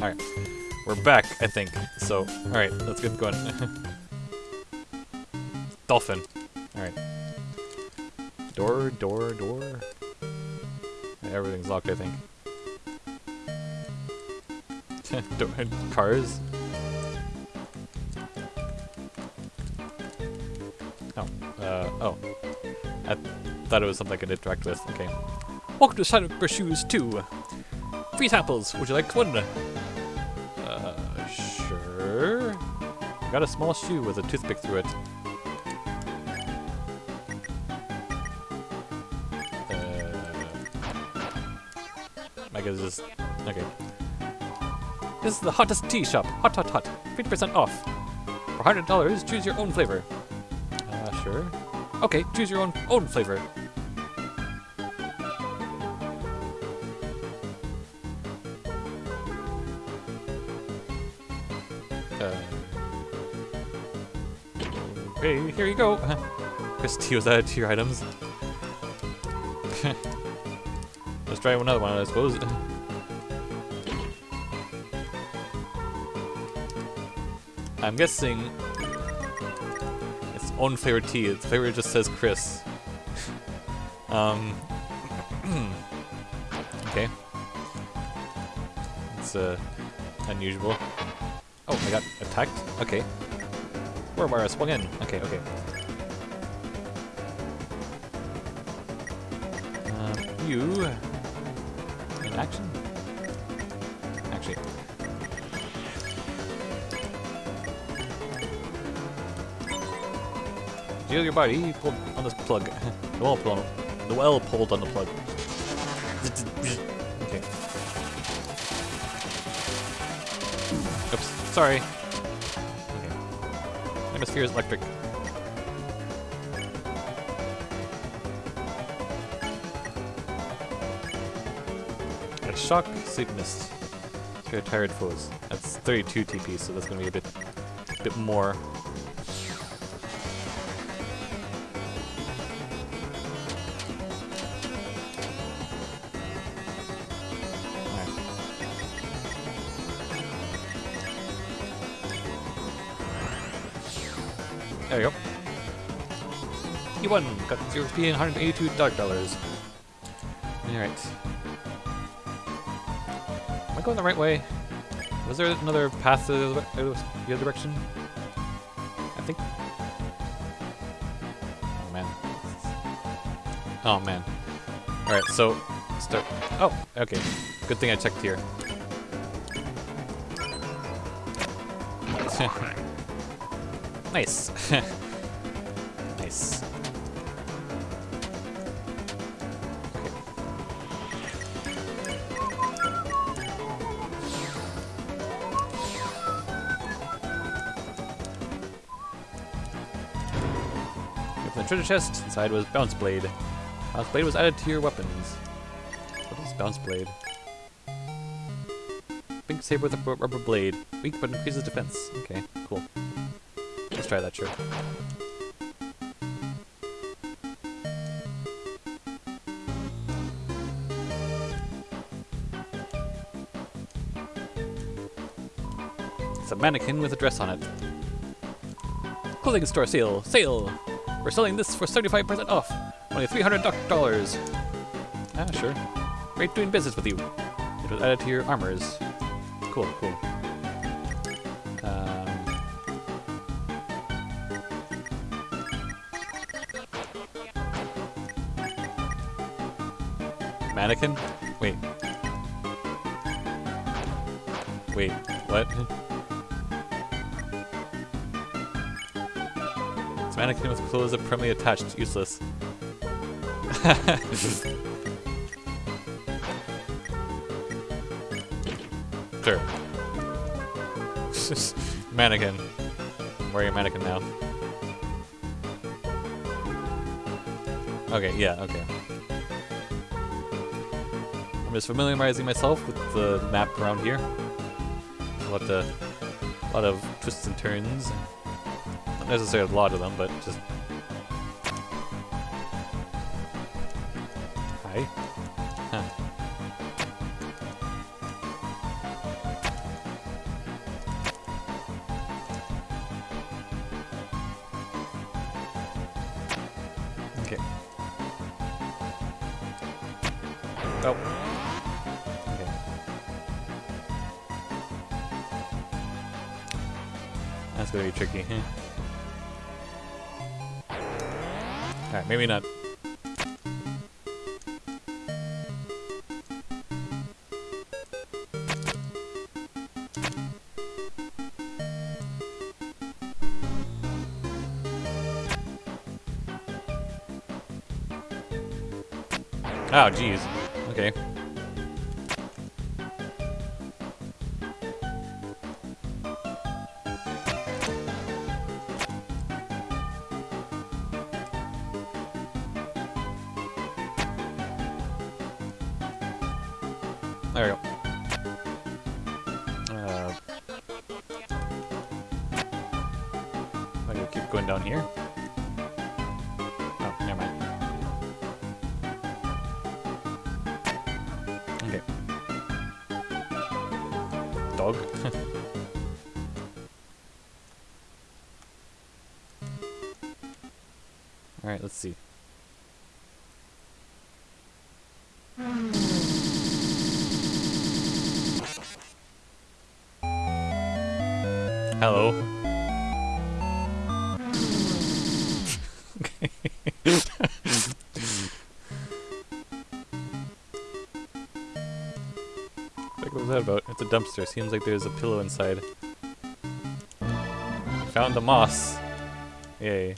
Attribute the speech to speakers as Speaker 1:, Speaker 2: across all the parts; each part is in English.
Speaker 1: Alright. We're back, I think. So, alright, let's get going. Dolphin. Alright. Door, door, door. Everything's locked, I think. cars. Oh, uh, oh. I thought it was something I could interact with. Okay. Welcome to Cyber Shoes 2. Free samples. Would you like one? Got a small shoe with a toothpick through it. Uh, I guess just okay. This is the hottest tea shop. Hot, hot, hot. 50% off. For $100, choose your own flavor. Uh, sure. Okay, choose your own own flavor. Go. Kris Tea was added to your items. Let's try another one, I suppose. I'm guessing its own flavored tea. Its flavor just says Chris. um. okay. It's uh, unusual. Oh, I got attacked? Okay. Where I swung in. Okay, okay. Um, you... In action? Actually. Jiggle your body, pull on this plug. well pulled on, the well pulled on the plug. Okay. Oops, sorry. Atmosphere is electric. Got shock, sleep mist. Tired foes. That's 32 TP, so that's gonna be a bit, bit more. Won! Got 0 XP and 182 dark dollars. Alright. Am I going the right way? Was there another path to the other, the other direction? I think. Oh man. Oh man. Alright, so start. Oh, okay. Good thing I checked here. nice. nice. Treasure chest. Inside was Bounce Blade. Bounce Blade was added to your weapons. What is Bounce Blade? Pink saber with a rubber blade. Weak but increases defense. Okay, cool. Let's try that, sure. It's a mannequin with a dress on it. Clothing store sale! Sale! We're selling this for 75% off! Only $300 Ah, sure. Great doing business with you. It was added to your armors. Cool, cool. Um, mannequin? Wait. Wait, what? Mannequin with clothes permanently attached. Useless. sure. mannequin. I'm wearing a mannequin now. Okay, yeah, okay. I'm just familiarizing myself with the map around here. A lot of, a lot of twists and turns. Necessarily a lot of them, but just... There we go. Uh, I gotta keep going down here. Dumpster. Seems like there's a pillow inside. Found the moss. Yay.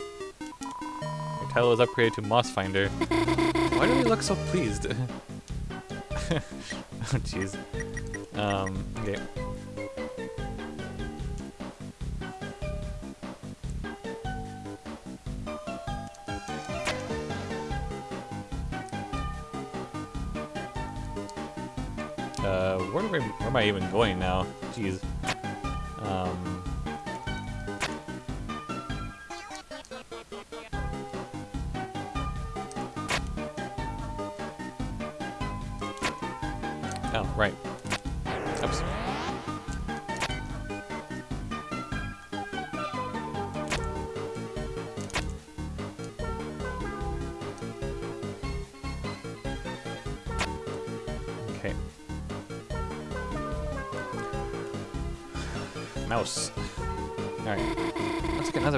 Speaker 1: Your title was upgraded to Moss Finder. Why do we look so pleased? oh, jeez. Um, okay. Uh, where, where am I even going now? Jeez. Um, oh, right.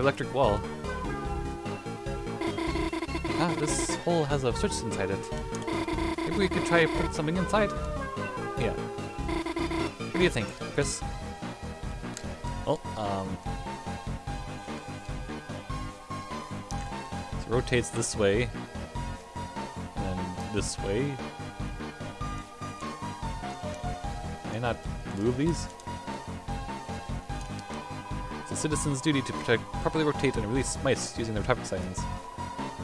Speaker 1: Electric wall. Ah, this hole has a switch inside it. Maybe we could try put something inside? Yeah. What do you think, Kris? Oh, um... It rotates this way. And this way. Can I not move these? Citizen's duty to protect, properly rotate and release mice using their traffic signs.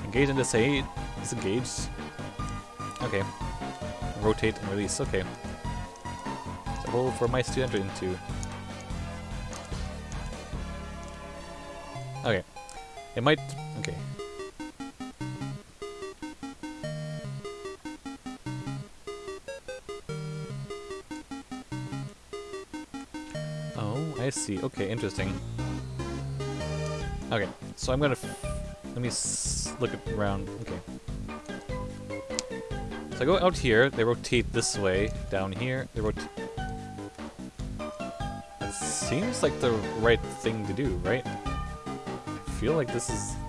Speaker 1: Engage and disengage. Disengage. Okay. Rotate and release. Okay. It's a hole for mice to enter into. Okay. It might. Okay. Oh, I see. Okay, interesting. Okay, so I'm gonna. let me look around. Okay. So I go out here, they rotate this way. Down here, they rotate. Seems like the right thing to do, right? I feel like this is.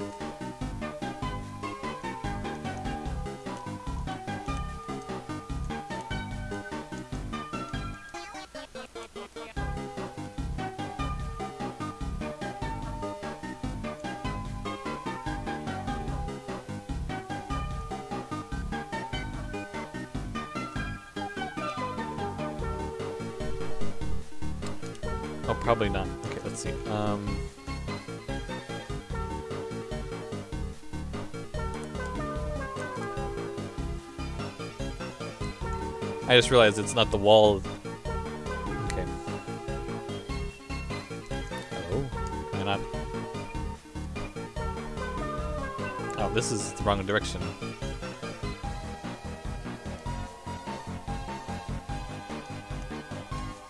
Speaker 1: Just realized it's not the wall. Okay. Oh, oh. why not? Oh, this is the wrong direction.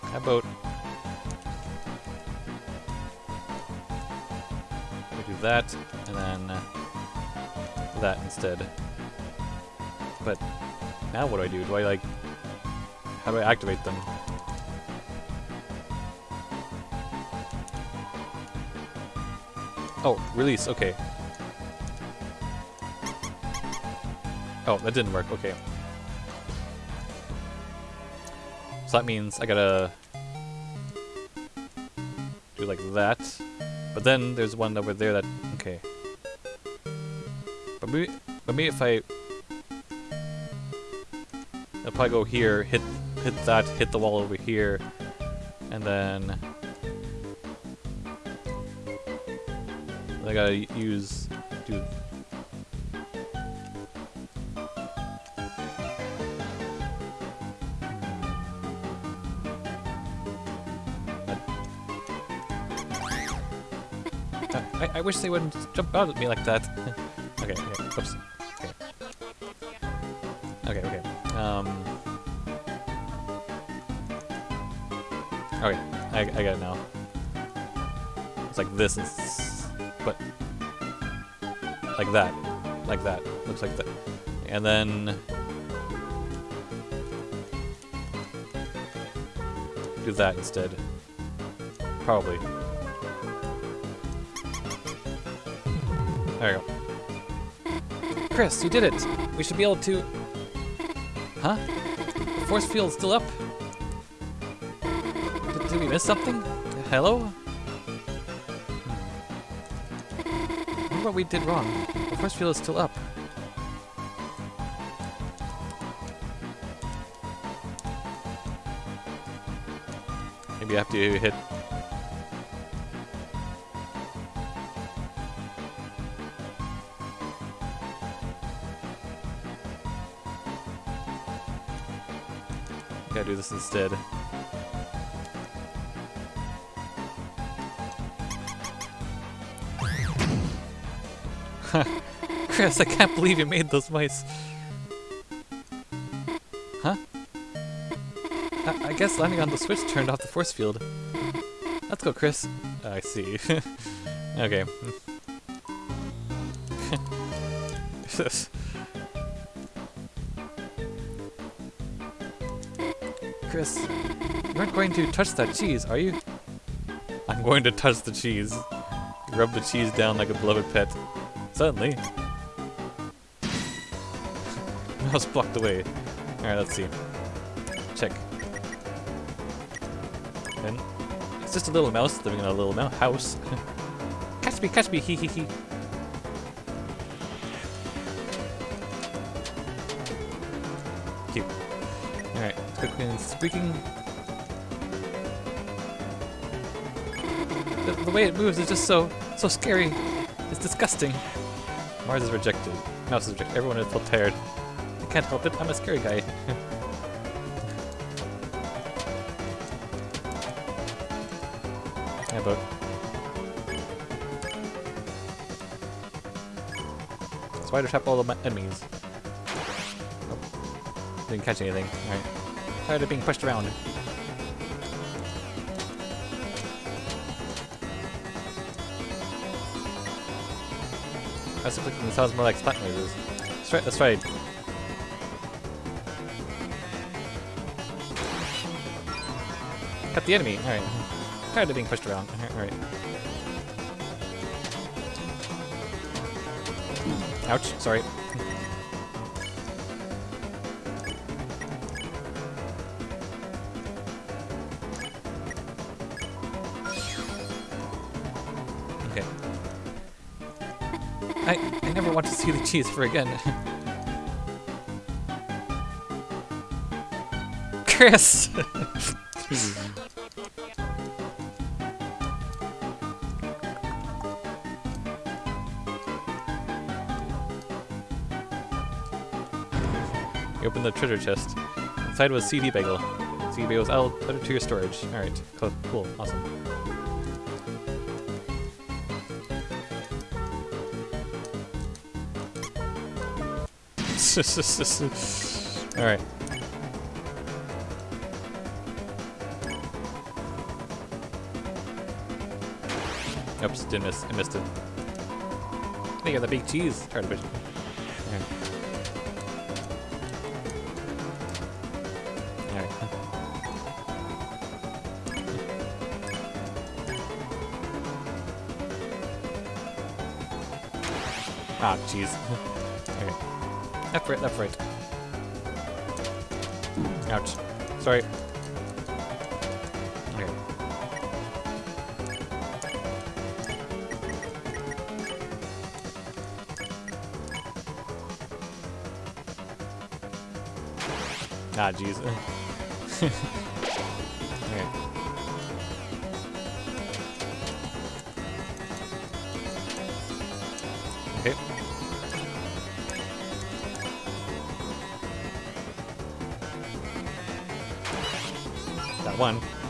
Speaker 1: How about we do that and then that instead? But Now what do I do? Do I like... How do I activate them? Oh, release, okay. Oh, that didn't work, okay. So that means I gotta do like that. But then there's one over there that okay. But maybe but maybe if I I'll probably go here, hit hit that, hit the wall over here, and then I gotta use do I, I wish they wouldn't jump out at me like that. okay, oops. I, I get it now. It's like this, and but like that, like that. Looks like that, and then do that instead. Probably. There you go. Kris, you did it! We should be able to... Huh? Force field's still up? Did, we miss something? Hello? Hmm. Wonder what we did wrong. The force field is still up. Maybe I have to hit Gotta do this instead. Kris, I can't believe you made those mice. Huh? I, I guess landing on the switch turned off the force field. Let's go, Kris. I see. okay. Kris, you aren't going to touch that cheese, are you? I'm going to touch the cheese. Rub the cheese down like a beloved pet. Suddenly. Mouse blocked away. Alright, let's see. Check. Then, it's just a little mouse living in a little mouse house. catch me, catch me, hee hee hee. Cute. Alright, quickly and squeaking. The, the way it moves is just so, so scary. It's disgusting. Mars is rejected. Mouse is rejected. Everyone is feel tired. Can't help it. I'm a scary guy. yeah, but Spider trap all the my enemies. Didn't catch anything. Alright. Tired of being pushed around. That's clicking sounds more like splat noises. That's right, that's the enemy, alright. Tired of being pushed around. Alright. Ouch, sorry. Okay. I, I never want to see the cheese for again. Kris! you opened the treasure chest. Inside was CD Bagel. CD Bagel's out it to your storage. Alright, cool, cool, awesome. Alright. Oops, didn't miss. I missed it. They got the big cheese. Tired of Ah, jeez. okay. Left, right, left, right. Ouch. Sorry. Ah, jeez. okay. Okay. Got one.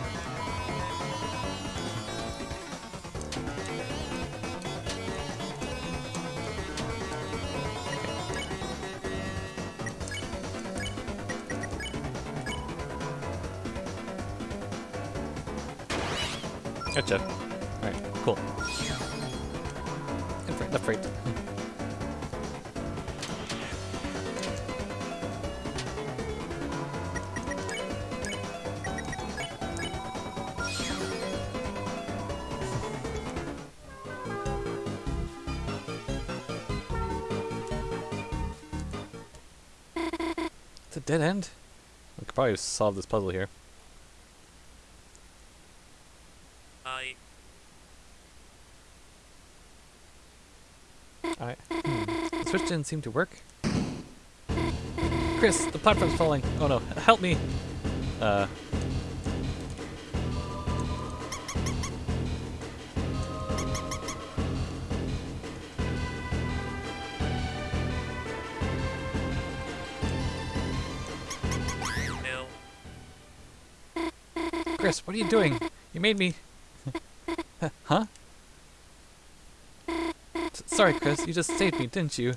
Speaker 1: Dead end? We could probably solve this puzzle here.
Speaker 2: I
Speaker 1: Alright. The switch didn't seem to work. Kris, the platform's falling. Oh no, help me! Uh. What are you doing? You made me. huh? S- sorry, Kris, you just saved me, didn't you?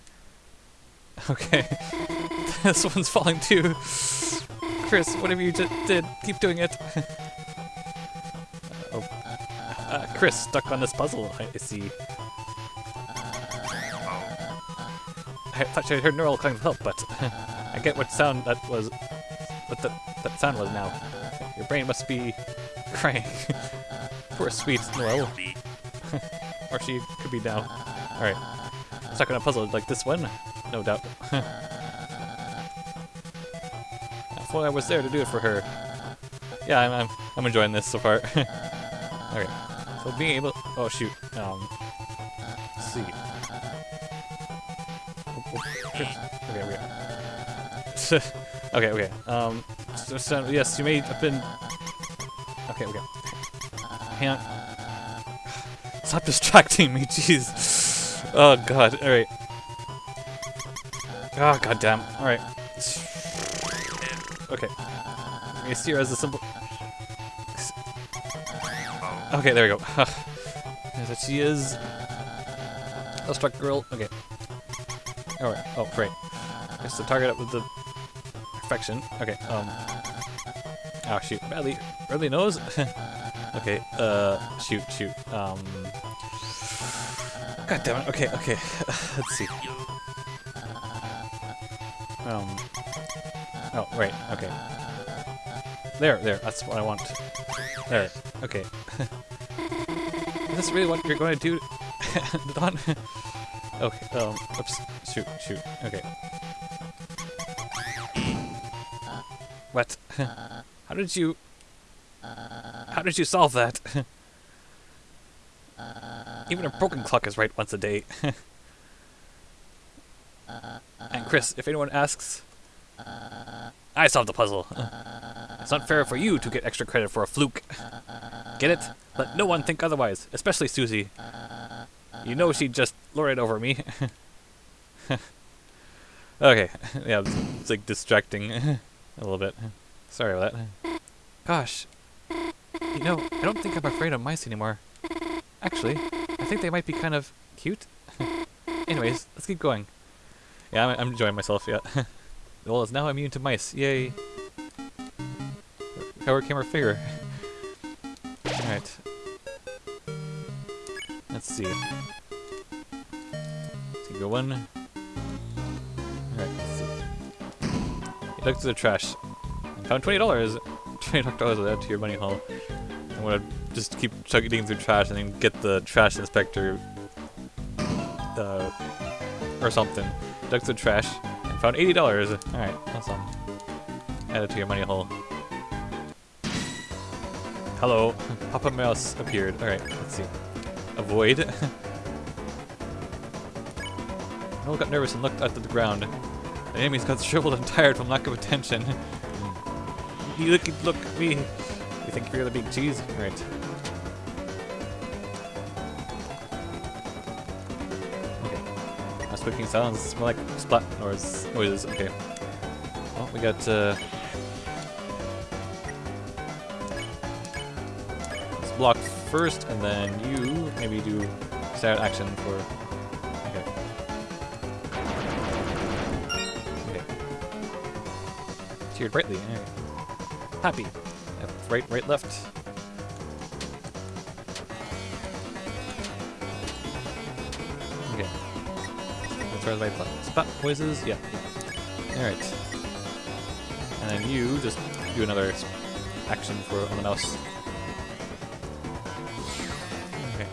Speaker 1: Okay. this one's falling too. Kris, whatever you just did, keep doing it. oh. Uh, Kris, stuck on this puzzle, I see. I thought I heard neural of help, but I get what sound that was. What that that sound was now. Your brain must be crying. Poor sweet Noelle. Or she could be now. Alright. Stuck on a puzzle like this one? No doubt. if only I was there to do it for her. Yeah, I'm, I'm, I'm enjoying this so far. okay. So being able... Oh, shoot. Um, let's see. Oh, oh. Okay, okay. okay, okay. Um, so, so, yes, you may have been... Okay, okay. Hang on. Stop distracting me, jeez. Oh god, alright. Oh god damn. Alright. Okay. I see her as a simple Okay, there we go. There's that she is. A struck girl. Okay. Alright. Oh, great. Guess the target up with the perfection. Okay, um. Oh shoot. Badly early nose? okay, uh shoot, shoot. Um God damn it. Okay, okay. Let's see. Um. Oh, right. Okay. There, there. That's what I want. There. Okay. Is this really what you're going to do, Don? okay. Um. Oops. Shoot. Shoot. Okay. What? How did you? How did you solve that? Even a broken clock is right once a day. and Kris, if anyone asks, I solved the puzzle. it's not fair for you to get extra credit for a fluke. Get it? Let no one think otherwise, especially Susie. You know she'd just lord it over me. okay, yeah, it's like distracting a little bit. Sorry about that. Gosh, you know, I don't think I'm afraid of mice anymore. Actually, I think they might be kind of cute. Anyways, let's keep going. Yeah, I'm, I'm enjoying myself, yeah. well, it's now immune to mice. Yay. However came our figure. Alright. Let's see. Let's keep going. Alright, let's see. You look to the trash. Found twenty dollars. Twenty dollars will add to your money haul. I'm gonna just keep chugging through trash and then get the trash inspector uh, or something. Dug through trash and found eighty dollars. All right, awesome. Add it to your money hole. Hello, Papa Mouse appeared. All right, let's see. Avoid. Noelle got nervous and looked at the ground. The enemies got shriveled and tired from lack of attention. you look, look at me. You think you're the big cheese? Right. Okay. That's clicking sounds more like splat noise noises. Okay. Well, we got uh this block first, and then you maybe do start action for. Okay. Okay. Cheered brightly. Happy. Right, right, left. Okay. That's right, right, left. Spot noises? Yeah. Alright. And then you just do another action for on the mouse. Okay.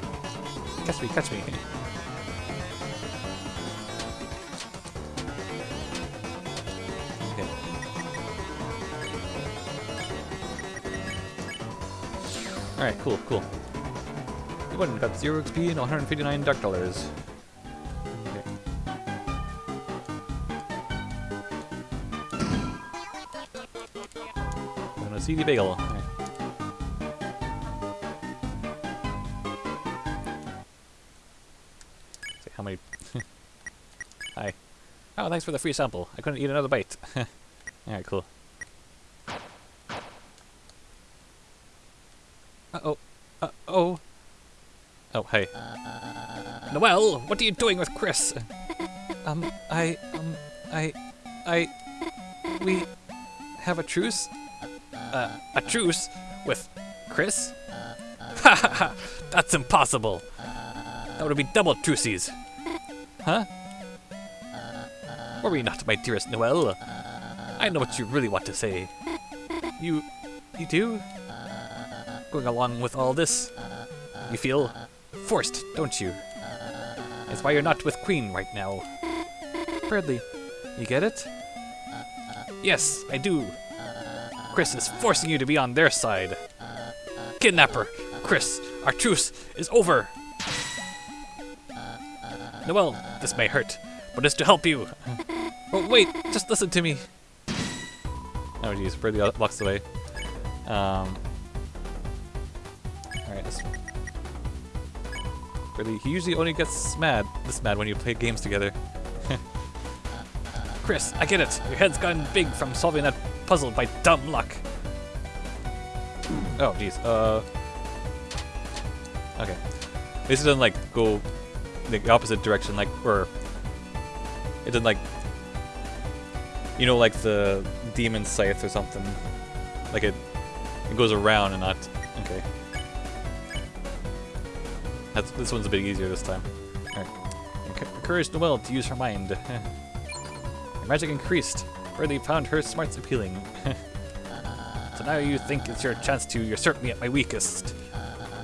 Speaker 1: Catch me, catch me. Alright, cool, cool. You won, got 0 XP and 159 duck Dollars. Okay. And a CD bagel. Alright. See how many. Hi. Oh, thanks for the free sample. I couldn't eat another bite. Alright, cool. Uh oh. Uh oh. Oh, hey. Noelle, what are you doing with Kris? Um, I, um, I, I, we have a truce? Uh, a truce with Kris? Ha ha ha! That's impossible! That would be double truces! Huh? We not, my dearest Noelle? I know what you really want to say. You, you do? Going along with all this, you feel forced, don't you? That's why you're not with Queen right now. Berdly, you get it? Yes, I do. Kris is forcing you to be on their side. Kidnapper, Kris, our truce is over. Noelle, this may hurt, but it's to help you. Oh, wait, just listen to me. Oh, jeez, Berdly walks away. Um, Alright, Really, he usually only gets mad, this mad when you play games together. Kris, I get it. Your head's gotten big from solving that puzzle by dumb luck. Oh, jeez. Uh. Okay. This doesn't like go the opposite direction, like or it doesn't like you know, like the demon scythe or something. Like it, it goes around and not. That's, this one's a bit easier this time. Alright. Enc- Encourage Noelle to use her mind. her magic increased. Really found her smarts appealing. so now you think it's your chance to usurp me at my weakest.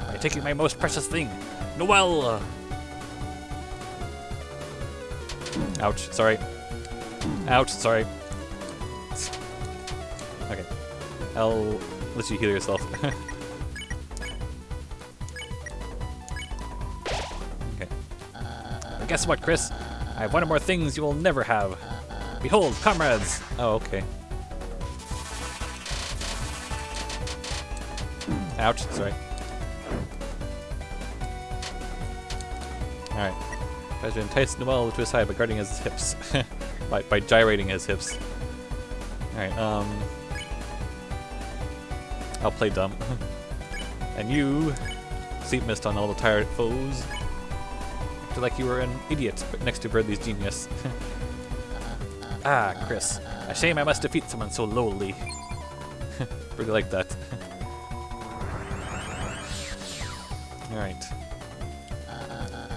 Speaker 1: By taking my most precious thing, Noelle! Ouch, sorry. Ouch, sorry. Okay. I'll let you heal yourself. guess what, Kris? I have one or more things you will never have. Behold, comrades! Oh, okay. Ouch, sorry. Alright. Tries to entice Noelle to his side by guarding his hips. by, by gyrating his hips. Alright, um... I'll play dumb. and you... Sleep mist on all the tired foes. Like you were an idiot next to Berdly's genius. ah, Kris. A shame I must defeat someone so lowly. really like that. Alright.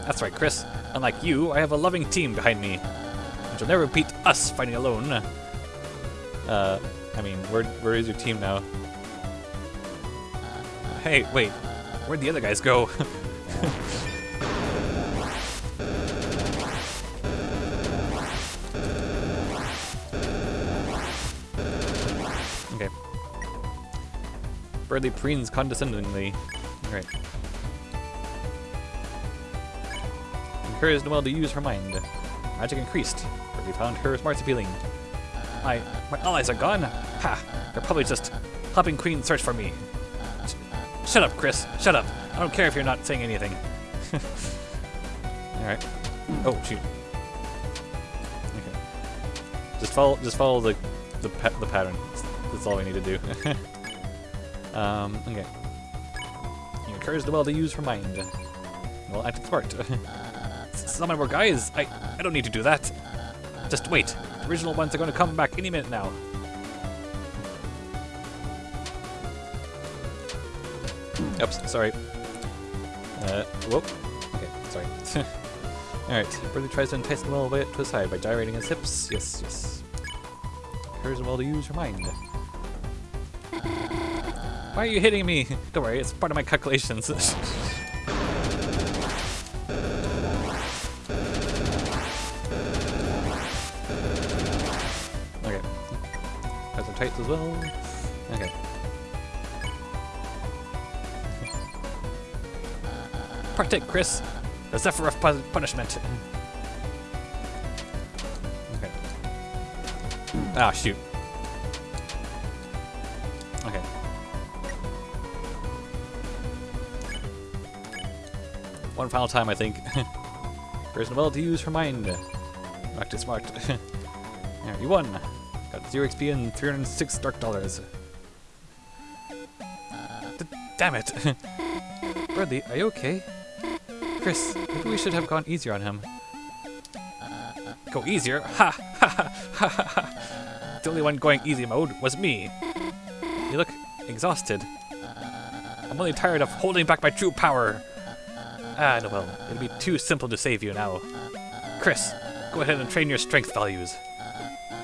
Speaker 1: That's right, Kris. Unlike you, I have a loving team behind me. And you'll never beat us fighting alone. Uh, I mean, where, where is your team now? Hey, wait. Where'd the other guys go? Berdly preens condescendingly. Alright. Encouraged Noelle to use her mind. Magic increased. We found her smarts appealing. My, my allies are gone? Ha! They're probably just helping Queen search for me. Sh- shut up, Kris. Shut up. I don't care if you're not saying anything. Alright. Oh, shoot. Okay. Just follow, just follow the, the, pa the pattern. That's all we need to do. um, okay. You encourage the well to use her mind. Well, acting smart. Summon more guys. I, I don't need to do that. Just wait. The original ones are going to come back any minute now. Oops, sorry. Uh, whoop. Okay, sorry. Alright, Berdly tries to entice the well away to his side by gyrating his hips. Yes, yes. Encourage the well to use her mind. Why are you hitting me? Don't worry, it's part of my calculations. okay. Has some tights as well. Okay. Partake, Kris. The Zephyr pu- punishment. Okay. Ah, shoot. One final time, I think. There's well to use her mind. Back to smart. there, you won. Got 0 XP and 306 dark dollars. Uh, d- damn it. Berdly, are you okay? Kris, maybe we should have gone easier on him. Uh, uh, go easier? Ha ha ha ha ha! The only one going easy mode was me. You look exhausted. I'm only tired of holding back my true power. Ah, no, well, it'll be too simple to save you now. Kris, go ahead and train your strength values.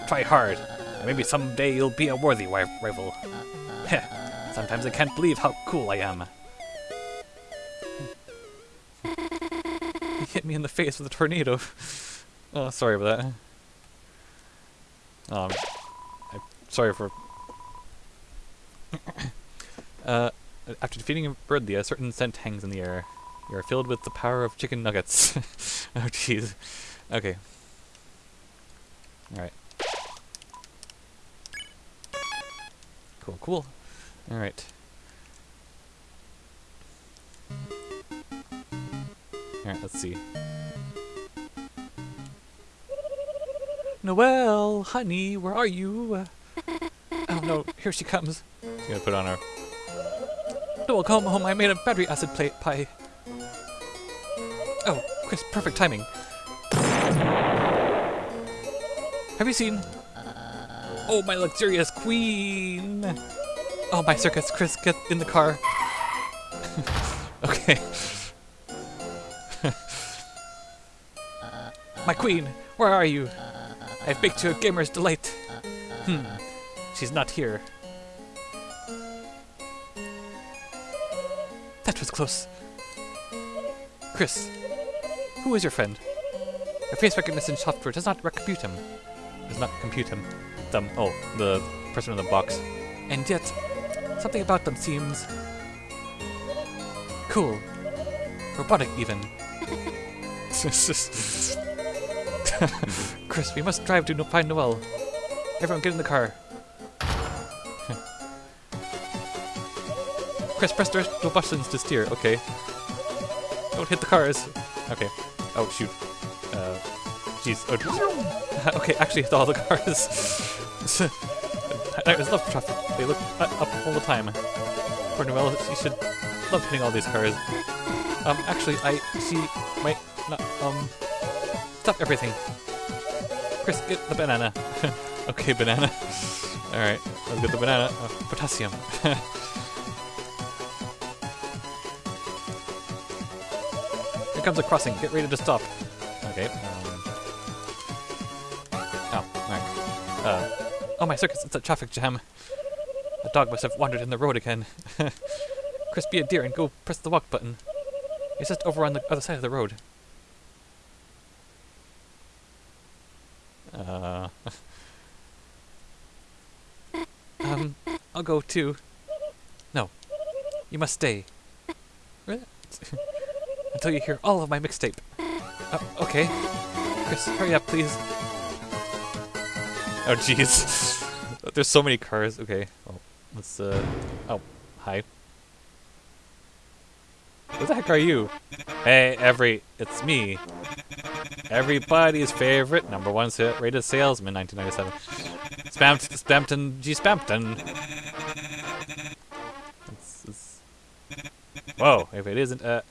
Speaker 1: Try hard, and maybe someday you'll be a worthy rival. Heh, sometimes I can't believe how cool I am. Hit me in the face with a tornado. oh, sorry about that. Um, I'm sorry for. uh, after defeating Berdly, a certain scent hangs in the air. You are filled with the power of chicken nuggets. oh, jeez. Okay. Alright. Cool, cool. Alright. Alright, let's see. Noelle, honey, where are you? oh no, here she comes. She's gonna put on her. Noelle, come home. I made a battery acid plate pie. Kris, perfect timing. Have you seen? Oh, my luxurious queen! Oh, my circus, Kris, get in the car. okay. my queen, where are you? I've baked you a gamer's delight. Hmm, she's not here. That was close. Kris, who is your friend? Your face recognition software does not compute him. Does not compute him. Them. Oh, the person in the box. And yet, something about them seems cool, robotic even. Kris, we must drive to find Noelle. Everyone, get in the car. Kris, press the buttons to steer. Okay. Don't hit the cars. Okay. Oh shoot. Uh, jeez. Oh, okay, actually hit all the cars. I love traffic. They look up all the time. For Noelle, she should love hitting all these cars. Um, actually, I she might not um stop everything. Kris, get the banana. okay, banana. all right, let's get the banana. Uh, potassium. Comes a crossing. Get ready to stop. Okay. Um, oh, alright. Uh, oh, my circus, it's a traffic jam. A dog must have wandered in the road again. Kris, be a deer and go press the walk button. It's just over on the other side of the road. Uh. um, I'll go too. No, You must stay. Until you hear all of my mixtape. Uh, okay. Kris, hurry up, please. Oh, jeez. There's so many cars. Okay. Oh, let's, uh... Oh, hi. Who the heck are you? Hey, every... It's me. Everybody's favorite number one sa- rated salesman, 1997. Spampt, Spamton, G. Spamton. It's... Whoa, if it isn't, uh...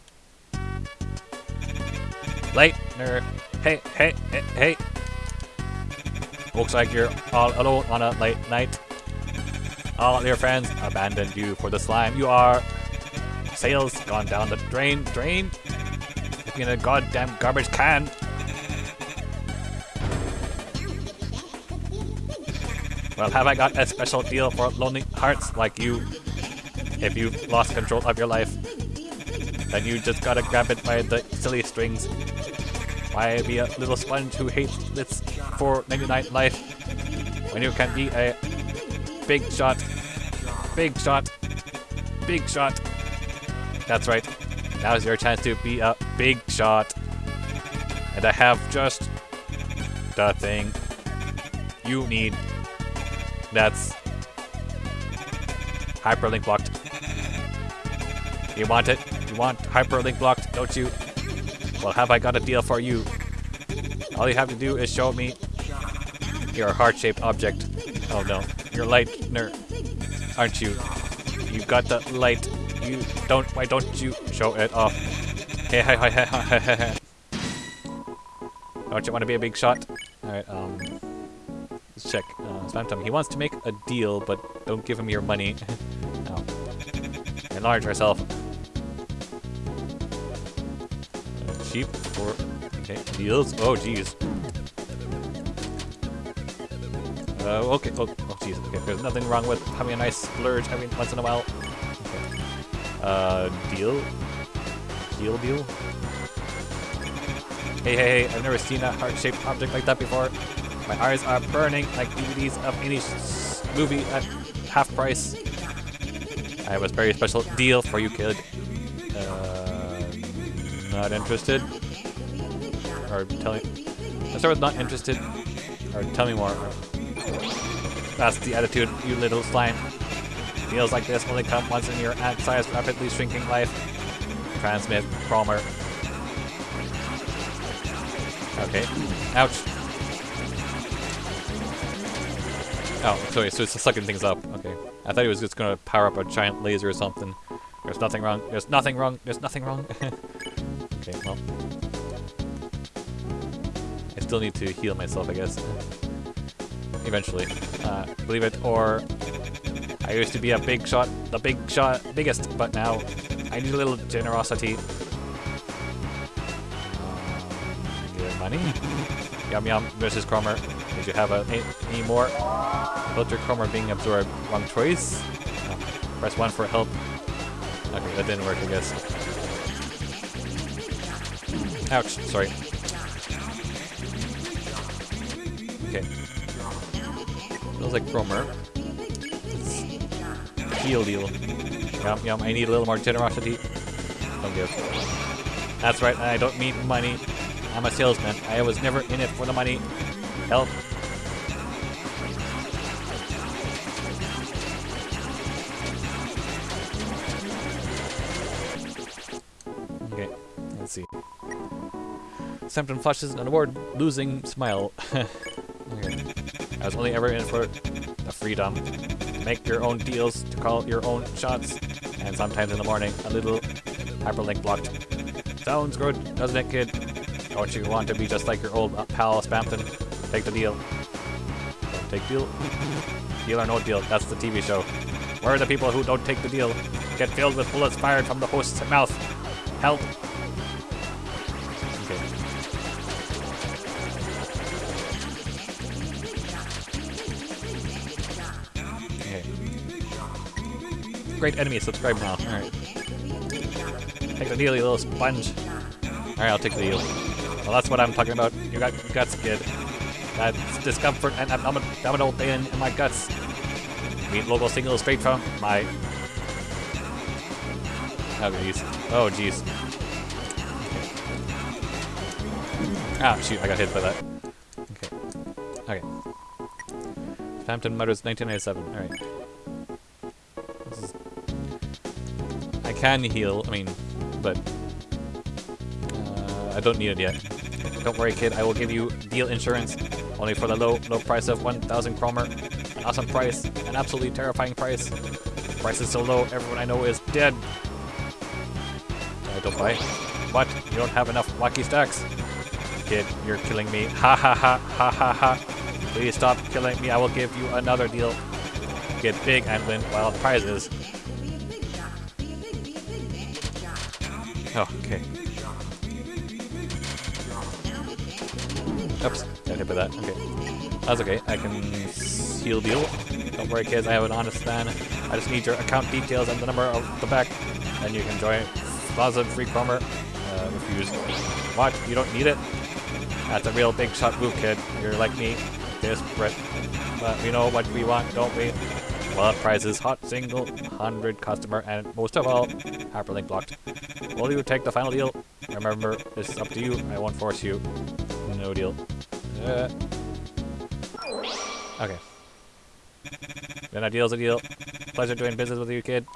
Speaker 1: Lightner. Hey, hey, hey, hey. Looks like you're all alone on a late night. All your friends abandoned you for the slime. You are sales gone down the drain, drain. In a goddamn garbage can. Well, have I got a special deal for lonely hearts like you? If you've lost control of your life, then you just gotta grab it by the silly strings. Why be a little sponge who hates this 4.99 life when you can be a big shot, big shot, big shot? That's right. Now's your chance to be a big shot. And I have just the thing you need. That's hyperlink blocked. You want it? You want hyperlink blocked, don't you? Well, have I got a deal for you? All you have to do is show me your heart-shaped object. Oh no, you're lightner, aren't you? You got the light. You don't. Why don't you show it off? Hey, hey, hey, hey, hi, hi. Don't you want to be a big shot? All right. Um. Let's check. Uh, Spamton. He wants to make a deal, but don't give him your money. no. Enlarge ourselves. Okay deals. Oh, jeez. Uh, okay. Oh, oh, jeez. Okay. There's nothing wrong with having a nice splurge every once in a while. Okay. Uh, deal. Deal, deal. Hey, hey, hey! I've never seen a heart-shaped object like that before. My eyes are burning like DVDs of any movie at half price. I have a very special deal for you, kid. Uh, not interested. Or tell me. Let's start with not interested. Or tell me more. That's the attitude, you little slime. Deals like this only come once in your ant-sized, rapidly shrinking life. Transmit Kromer. Okay. Ouch. Oh, sorry, so it's sucking things up. Okay. I thought he was just gonna power up a giant laser or something. There's nothing wrong. There's nothing wrong. There's nothing wrong. okay, well. Still need to heal myself, I guess. Eventually. Uh, believe it or... I used to be a big shot, the big shot, biggest, but now I need a little generosity. Your money? Yum Yum versus Kromer. Did you have a, any, more? Filter Kromer being absorbed. Wrong choice? No. Press 1 for help. Okay, that didn't work, I guess. Ouch, sorry. Feels like Kromer. Heal deal. Yum, yum, I need a little more generosity. Don't give. That's right, I don't need money. I'm a salesman. I was never in it for the money. Help. Okay, let's see. Spamton flashes an award-losing smile. I was only ever in for the freedom. Make your own deals to call your own shots, and sometimes in the morning, a little hyperlink blocked. Sounds good, doesn't it, kid? Don't you want to be just like your old pal Spamton? Take the deal. Take deal? deal or no deal, that's the TV show. Where are the people who don't take the deal? Get filled with bullets fired from the host's mouth. Help. Great enemy, subscribe now. Alright. Take the deal, little sponge. Alright, I'll take the deal. Well, that's what I'm talking about. You got guts, kid. That's discomfort and abdomin abdominal pain in my guts. Meat logo single straight from my Oh, jeez. Oh, jeez. Ah, shoot, I got hit by that. Okay. Okay. Spamton Mutters 1997. Alright. Can heal, I mean, but... Uh, I don't need it yet. Don't worry, kid, I will give you deal insurance, only for the low, low price of 1,000 kromer. An awesome price, an absolutely terrifying price. The price is so low, everyone I know is dead. I don't buy. What? You don't have enough lucky stacks? Kid, you're killing me. Ha ha ha ha ha ha. Please stop killing me. I will give you another deal. Get big and win wild prizes. Okay. Oops, hit by that. Okay. That's okay. I can seal deal. Don't worry, kids. I have an honest plan. I just need your account details and the number of the back, and you can join Plaza Free Kromer. Uh, refuse. What? You don't need it? That's a real big shot move, kid. You're like me, desperate. But we know what we want, don't we? Well, prizes, hot single, 100 customer, and most of all, hyperlink blocked. Will you take the final deal? Remember, this is up to you. I won't force you. No deal. Uh, okay. Then a deal's a deal. Pleasure doing business with you, kid.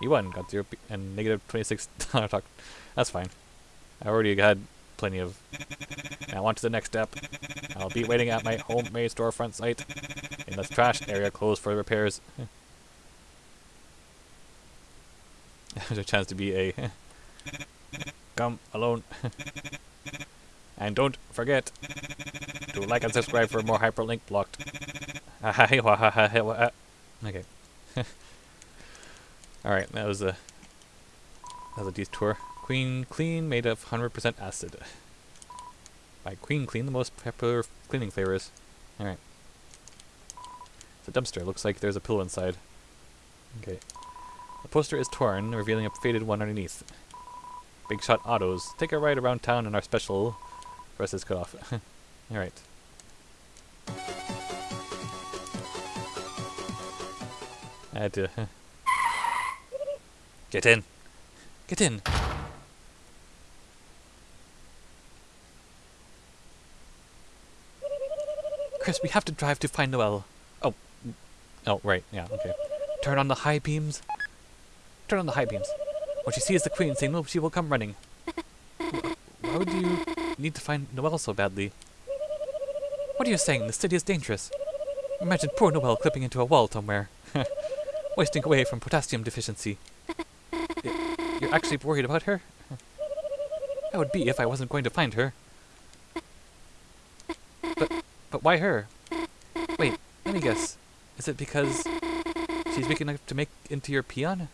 Speaker 1: You won. Got zero p and negative 26 dollar talk. That's fine. I already had plenty of. Now on to the next step. I'll be waiting at my homemade storefront site in the trash area closed for repairs. There's a chance to be a come alone. and don't forget to like and subscribe for more hyperlink blocked. okay. Alright, that was a that was a detour. Queen Clean made of 100% acid. By Queen Clean, the most popular cleaning flavors. Alright. It's a dumpster. Looks like there's a pillow inside. Okay. The poster is torn, revealing a faded one underneath. Big Shot Autos. Take a ride around town in our special. Rest is cut off. Alright. I had to... Get in! Get in! Kris, we have to drive to find Noelle. Oh. Oh, right. Yeah, okay. Turn on the high beams. Turn on the high beams. When she sees the queen signal, she will come running. Why would you need to find Noelle so badly? What are you saying? The city is dangerous. Imagine poor Noelle clipping into a wall somewhere. Wasting away from potassium deficiency. You're actually worried about her? I would be if I wasn't going to find her. But, why her? Wait, let me guess. Is it because she's weak enough to make into your peon?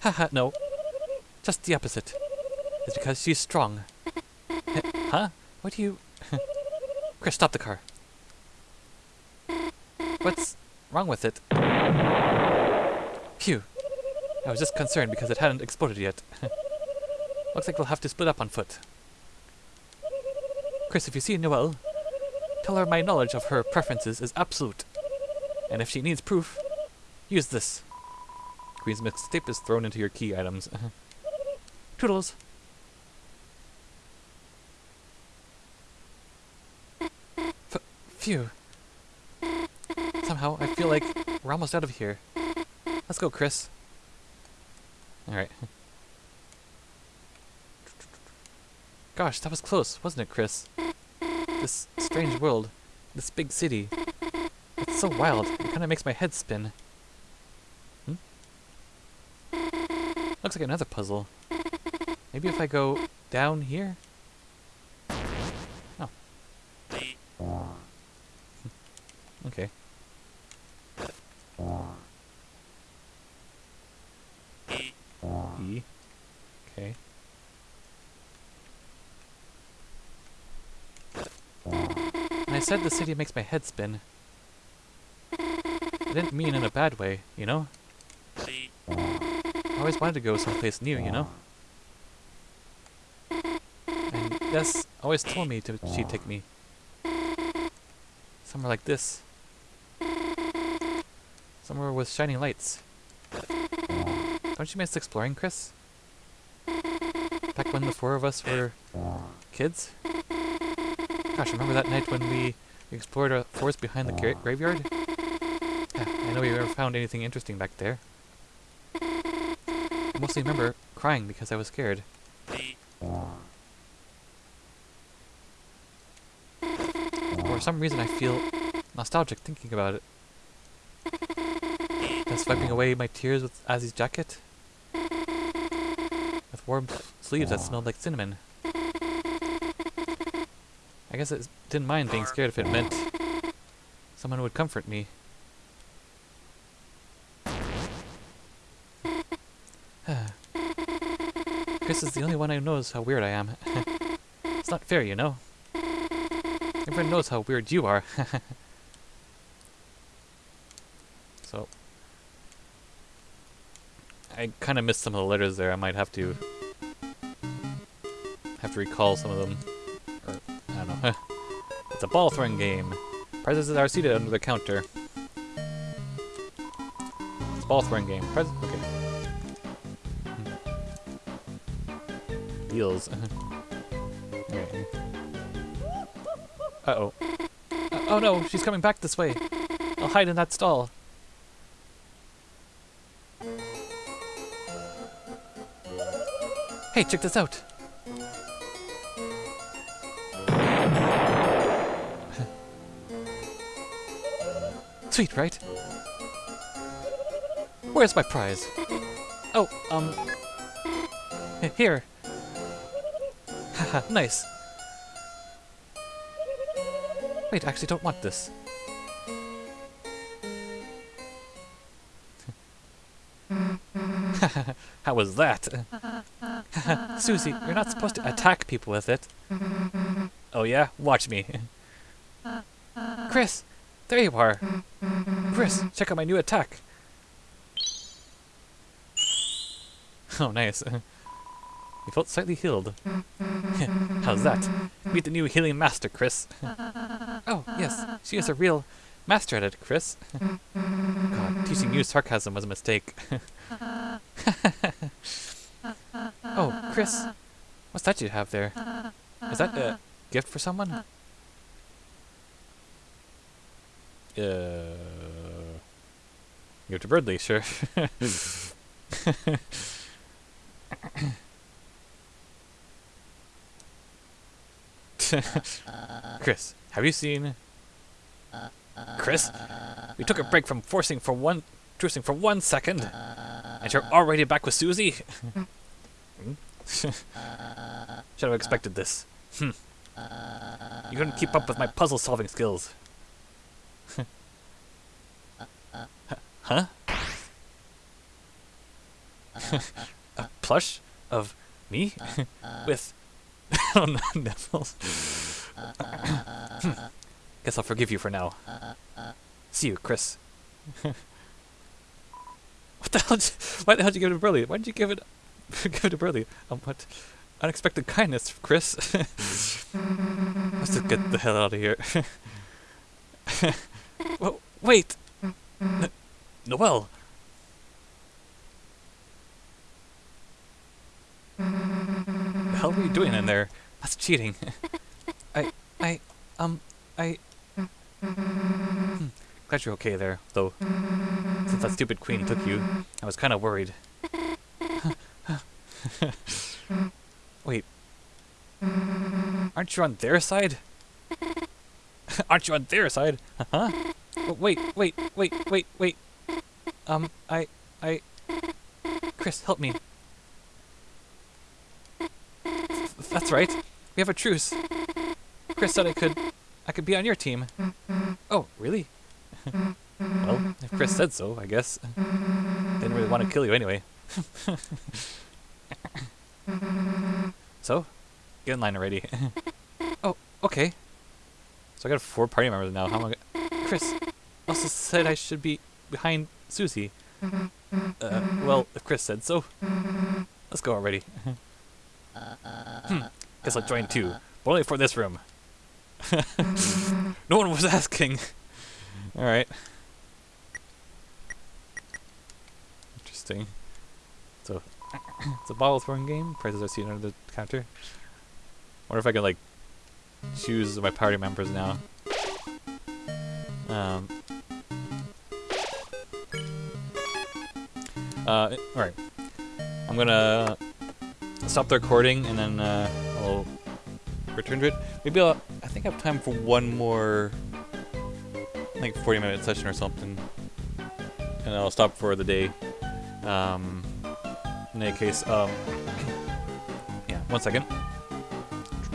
Speaker 1: Haha, no. Just the opposite. It's because she's strong. huh? What do you... Kris, stop the car. What's wrong with it? Phew. I was just concerned because it hadn't exploded yet. Looks like we'll have to split up on foot. Kris, if you see Noelle, tell her my knowledge of her preferences is absolute. And if she needs proof, use this. Queen's mixtape is thrown into your key items. Uh-huh. Toodles! F phew. Somehow, I feel like we're almost out of here. Let's go, Kris. Alright. Gosh, that was close, wasn't it, Kris? This strange world. This big city. It's so wild. It kind of makes my head spin. Hmm? Looks like another puzzle. Maybe if I go down here? Oh.
Speaker 2: D,
Speaker 1: Okay.
Speaker 2: E,
Speaker 1: E. Okay. And I said the city makes my head spin. I didn't mean in a bad way, you know? I always wanted to go someplace new, you know? And Dess always told me to she'd take me. Somewhere like this. Somewhere with shining lights. Don't you miss exploring, Kris? Back when the four of us were kids? Gosh, remember that night when we explored a forest behind the gra- graveyard? Yeah, I know we never found anything interesting back there. I mostly remember crying because I was scared. For some reason, I feel nostalgic thinking about it. That's wiping away my tears with Azzy's jacket. With warm sleeves that smelled like cinnamon. I guess I didn't mind being scared if it meant someone would comfort me. Kris is the only one who knows how weird I am. it's not fair, you know. Everyone knows how weird you are. so, I kind of missed some of the letters there. I might have to have to recall some of them. It's a ball throwing game. Prizes are seated under the counter. It's a ball throwing game. Prize okay. Deals. okay. Uh-oh. Uh, oh no, she's coming back this way. I'll hide in that stall. Hey, check this out. Sweet, right? Where's my prize? Oh, um... Here. Haha, nice. Wait, I actually don't want this. How was that? Susie, you're not supposed to attack people with it. Oh yeah? Watch me. Kris! There you are! Kris, check out my new attack! Oh, nice. You felt slightly healed. How's that? Meet the new healing master, Kris. oh, yes, she is a real master at it, Kris. God, teaching you sarcasm was a mistake. oh, Kris, what's that you have there? Is that a gift for someone? Uh. Give it to Berdly, sure. Kris, have you seen Kris? We took a break from forcing for one trucing for one second. And you're already back with Susie? Hmm? Should have expected this. Hmm. You couldn't keep up with my puzzle solving skills. Huh? a plush of me with oh no nipples. Guess I'll forgive you for now. See you, Kris. what the hell? Why the hell did you give it to Berdly? Why did you give it give it to Berdly? Um, what unexpected kindness, Kris? Let's just get the hell out of here. well, wait, Noelle. The hell were you doing in there? That's cheating. I, I, um, I. Hmm, Glad you're okay there, though. Since that stupid queen took you, I was kind of worried. Wait. Aren't you on their side? Aren't you on their side? Huh? Wait, wait, wait, wait, wait. Um, I, I. Kris, help me. Th- That's right. We have a truce. Kris said I could, I could be on your team. Oh, really? well, if Kris said so, I guess. Didn't really want to kill you anyway. so, get in line already. oh, okay. So I got four party members now. How am I? Kris also said I should be behind Susie. Uh, well, if Kris said so, let's go already. hmm. Guess I'll join too, but only for this room. no one was asking. All right. Interesting. So it's a bottle throwing game. Prices are seen under the counter. Wonder if I can like choose my party members now. Um. Uh, all right. I'm gonna stop the recording and then uh, I'll return to it. Maybe I'll. I think I have time for one more, like 40 minute session or something, and I'll stop for the day. Um, in any case, um, yeah. One second.